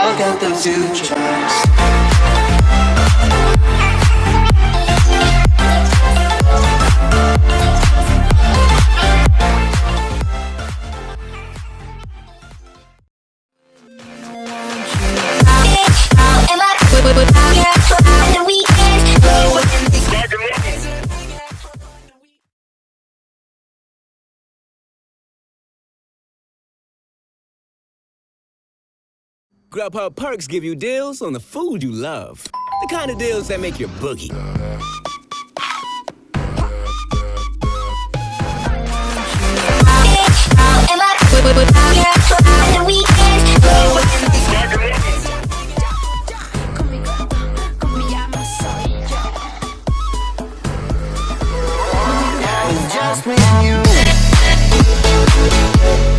I'll get the future. Grubhub Perks give you deals on the food you love. The kind of deals that make your boogie. Just me and you